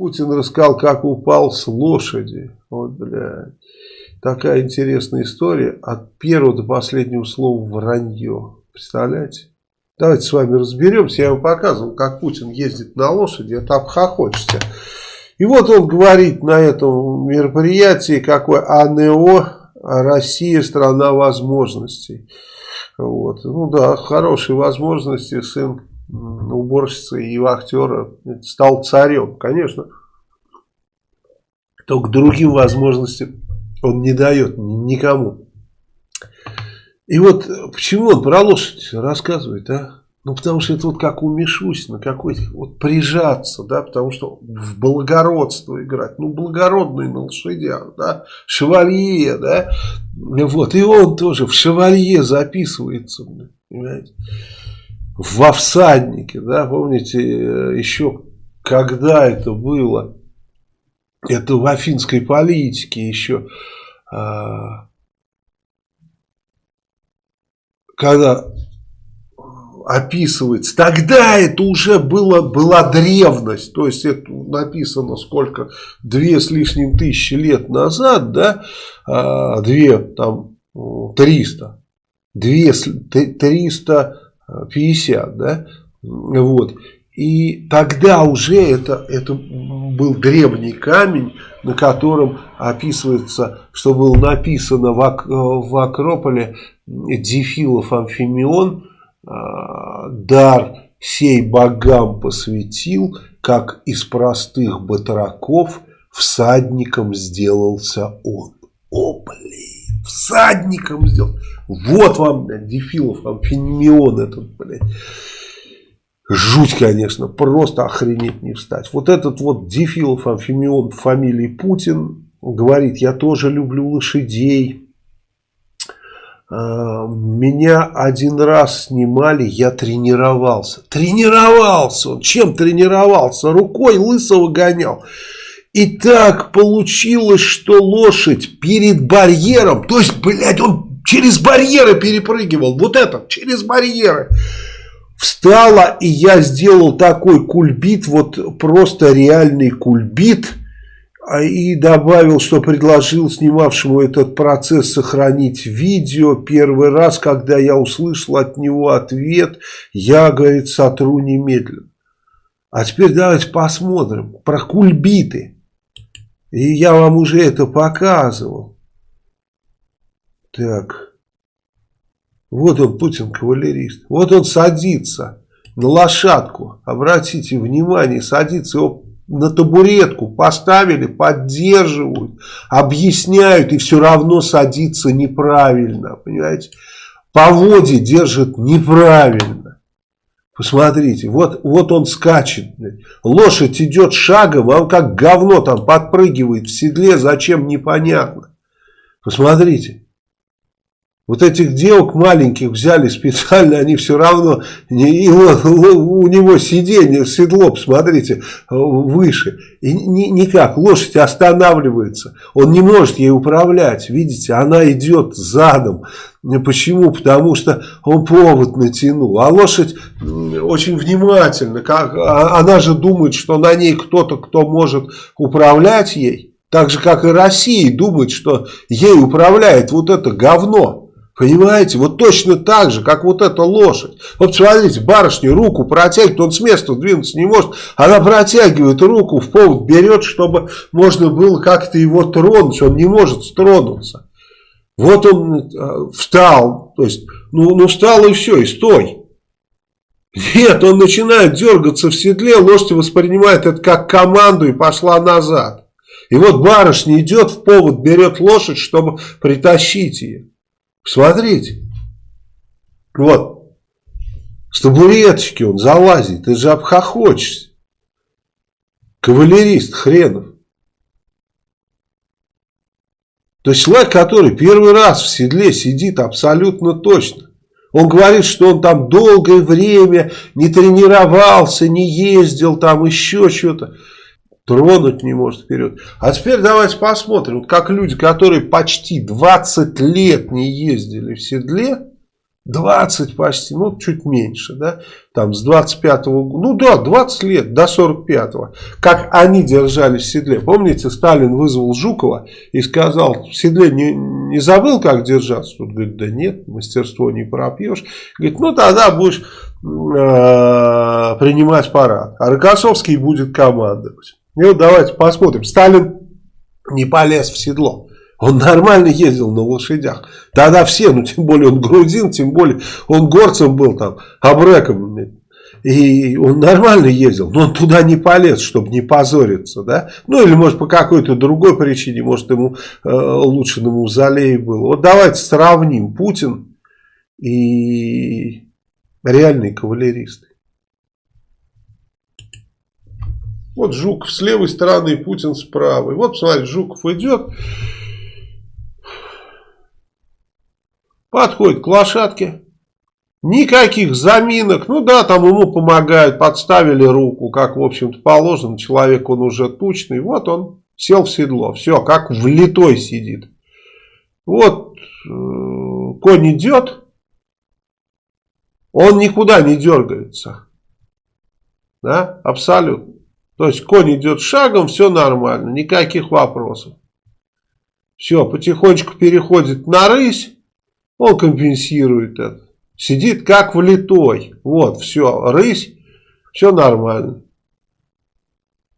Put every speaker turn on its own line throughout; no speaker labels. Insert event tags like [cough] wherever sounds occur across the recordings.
Путин рассказал, как упал с лошади. Вот, блядь. Такая интересная история. От первого до последнего слова вранье. Представляете? Давайте с вами разберемся. Я вам показывал, как Путин ездит на лошади. Это обхохочется. И вот он говорит на этом мероприятии, какой АНО, Россия страна возможностей. Вот. Ну да, хорошие возможности сын уборщицы и актера стал царем. Конечно, только другим возможностям он не дает никому. И вот почему он про лошадь рассказывает, а? Ну, потому что это вот как у Мишусина, какой-то вот прижаться, да, потому что в благородство играть, ну, благородный на лошадях, да, шевалье, да, вот, и он тоже в шевалье записывается, понимаете, во всаднике, да, помните, еще когда это было, это в афинской политике еще, а, когда описывается, тогда это уже было, была древность, то есть это написано сколько, две с лишним тысячи лет назад, да, а, две, там, триста, две, триста пятьдесят, да, вот, и тогда уже это, это был древний камень, на котором описывается, что было написано в, в Акрополе Дефилов Амфимион, а, дар сей богам посвятил, как из простых батраков всадником сделался он. О, блин, всадником сделал. Вот вам, блядь, Дефилов, амфимион этот, блядь. Жуть, конечно, просто охренеть не встать. Вот этот вот Дефилов, амфимион фамилии Путин, говорит, я тоже люблю лошадей. А, меня один раз снимали, я тренировался. Тренировался он. Чем тренировался? Рукой лысого гонял. И так получилось, что лошадь перед барьером, то есть, блядь, он через барьеры перепрыгивал. Вот это, через барьеры встала, и я сделал такой кульбит, вот просто реальный кульбит, а, и добавил, что предложил снимавшему этот процесс сохранить видео. Первый раз, когда я услышал от него ответ, я, говорит, сотру немедленно. А теперь давайте посмотрим про кульбиты. И я вам уже это показывал. Так. Вот он, Путин, кавалерист. Вот он садится на лошадку. Обратите внимание, садится его на табуретку поставили, поддерживают, объясняют, и все равно садится неправильно, понимаете? По воде держит неправильно. Посмотрите, вот, вот он скачет. Лошадь идет шагом, а он как говно там подпрыгивает в седле, зачем непонятно. Посмотрите. Вот этих девок маленьких взяли специально, они все равно, вот, у него сиденье, седло, посмотрите, выше. И никак, лошадь останавливается, он не может ей управлять, видите, она идет задом. Почему? Потому что он повод натянул. А лошадь очень внимательно, как, а, она же думает, что на ней кто-то, кто может управлять ей. Так же, как и Россия думает, что ей управляет вот это говно. Понимаете? Вот точно так же, как вот эта лошадь. Вот смотрите, барышня руку протягивает, он с места двинуться не может. Она протягивает руку, в повод берет, чтобы можно было как-то его тронуть. Он не может тронуться. Вот он э, встал, то есть, ну, ну встал и все, и стой. Нет, он начинает дергаться в седле, лошадь воспринимает это как команду и пошла назад. И вот барышня идет в повод, берет лошадь, чтобы притащить ее. Смотрите. Вот. С табуреточки он залазит. Ты же обхохочешься. Кавалерист хренов. То есть человек, который первый раз в седле сидит абсолютно точно. Он говорит, что он там долгое время не тренировался, не ездил, там еще что-то тронуть не может вперед. А теперь давайте посмотрим, как люди, которые почти 20 лет не ездили в седле, 20 почти, ну чуть меньше, да, там с 25-го, ну да, 20 лет до 45-го, как они держались в седле. Помните, Сталин вызвал Жукова и сказал, в седле не, не забыл, как держаться? Тут говорит, да нет, мастерство не пропьешь. Говорит, ну тогда будешь э, принимать парад, а Рокоссовский будет командовать. И вот давайте посмотрим, Сталин не полез в седло. Он нормально ездил на лошадях. Тогда все, ну тем более он грузин, тем более он горцем был там, абреком. И он нормально ездил, но он туда не полез, чтобы не позориться, да? Ну или может по какой-то другой причине, может ему э, лучше на мавзолее было. Вот давайте сравним Путин и реальные кавалеристы. Вот Жуков с левой стороны, Путин с правой. Вот, смотрите, Жуков идет, Подходит к лошадке. Никаких заминок. Ну да, там ему помогают. Подставили руку, как, в общем-то, положено. Человек, он уже тучный. Вот он сел в седло. Все, как влитой сидит. Вот э, конь идет. Он никуда не дергается. Да, абсолютно. То есть конь идет шагом, все нормально, никаких вопросов. Все, потихонечку переходит на рысь. Он компенсирует это. Сидит как влитой. Вот, все, рысь, все нормально.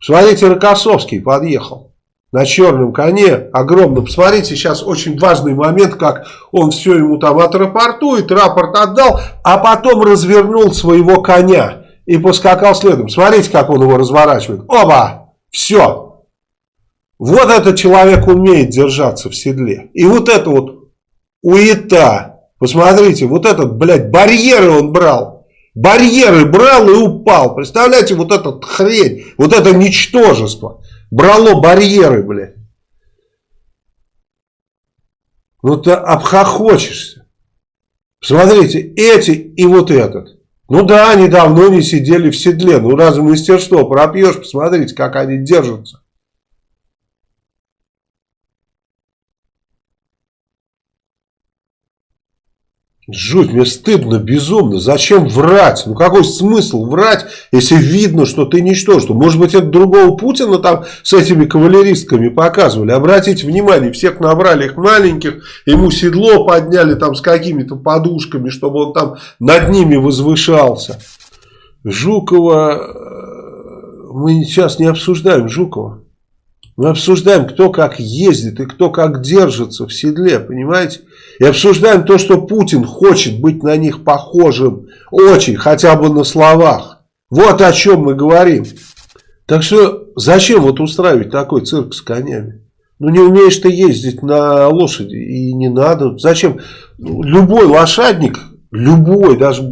Смотрите, Рокоссовский подъехал на черном коне, огромном. Посмотрите, сейчас очень важный момент, как он все ему там отрапортует, рапорт отдал, а потом развернул своего коня и поскакал следом. Смотрите, как он его разворачивает. Оба! Все! Вот этот человек умеет держаться в седле. И вот это вот уета. Посмотрите, вот этот, блядь, барьеры он брал. Барьеры брал и упал. Представляете, вот этот хрень, вот это ничтожество. Брало барьеры, блядь. Ну ты обхохочешься. Смотрите, эти и вот этот. Ну да, они давно не сидели в седле. Ну разве мастерство пропьешь? Посмотрите, как они держатся. Жуть, мне стыдно, безумно. Зачем врать? Ну какой смысл врать, если видно, что ты ничтожество? Может быть, это другого Путина там с этими кавалеристками показывали. Обратите внимание, всех набрали их маленьких, ему седло подняли там с какими-то подушками, чтобы он там над ними возвышался. Жукова, э, мы сейчас не обсуждаем Жукова. Мы обсуждаем, кто как ездит и кто как держится в седле, понимаете? И обсуждаем то, что Путин хочет быть на них похожим. Очень, хотя бы на словах. Вот о чем мы говорим. Так что зачем вот устраивать такой цирк с конями? Ну не умеешь ты ездить на лошади и не надо. Зачем? Любой лошадник, любой, даже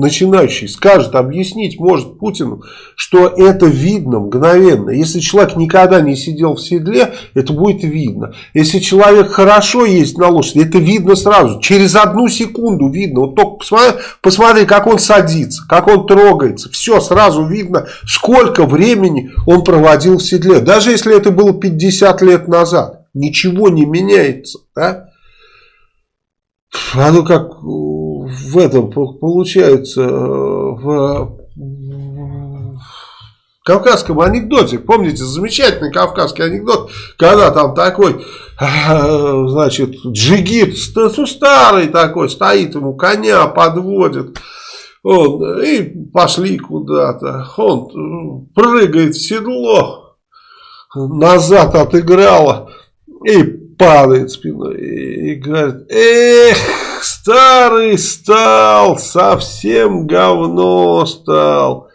начинающий скажет, объяснить может Путину, что это видно мгновенно. Если человек никогда не сидел в седле, это будет видно. Если человек хорошо ездит на лошади, это видно сразу. Через одну секунду видно. Вот только посмотри, посмотри, как он садится, как он трогается. Все сразу видно, сколько времени он проводил в седле. Даже если это было 50 лет назад. Ничего не меняется. Да? Оно как в этом получается э, в кавказском анекдоте. Помните, замечательный кавказский анекдот, когда там такой, э, [laughs] значит, джигит, старый такой, стоит ему коня, подводит. Он, и пошли куда-то. Он прыгает в седло, назад отыграло и падает спиной. И говорит, эх, старый стал, совсем говно стал.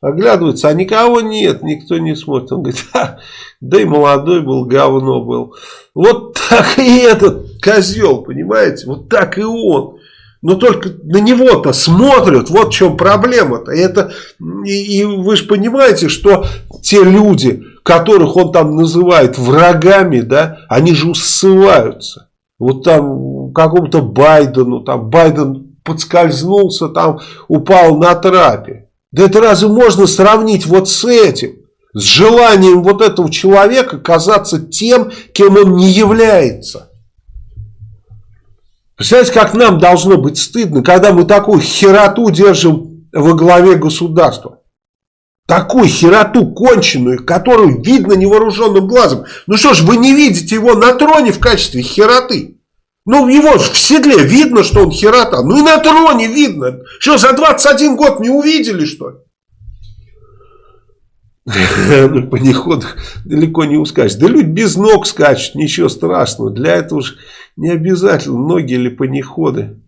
Оглядывается, а никого нет, никто не смотрит. Он говорит, а, да и молодой был, говно был. Вот так и этот козел, понимаете, вот так и он. Но только на него-то смотрят, вот в чем проблема-то. Это, и, и вы же понимаете, что те люди, которых он там называет врагами, да, они же ссылаются. Вот там какому-то Байдену, там Байден подскользнулся, там упал на трапе. Да это разве можно сравнить вот с этим? С желанием вот этого человека казаться тем, кем он не является. Представляете, как нам должно быть стыдно, когда мы такую хероту держим во главе государства. Такую хероту конченую, которую видно невооруженным глазом. Ну что ж, вы не видите его на троне в качестве хероты? Ну, его в седле видно, что он херота. Ну и на троне видно. Что, за 21 год не увидели, что ли? [laughs] По неходах далеко не ускачешь. Да люди без ног скачут, ничего страшного. Для этого же не обязательно ноги или панеходы.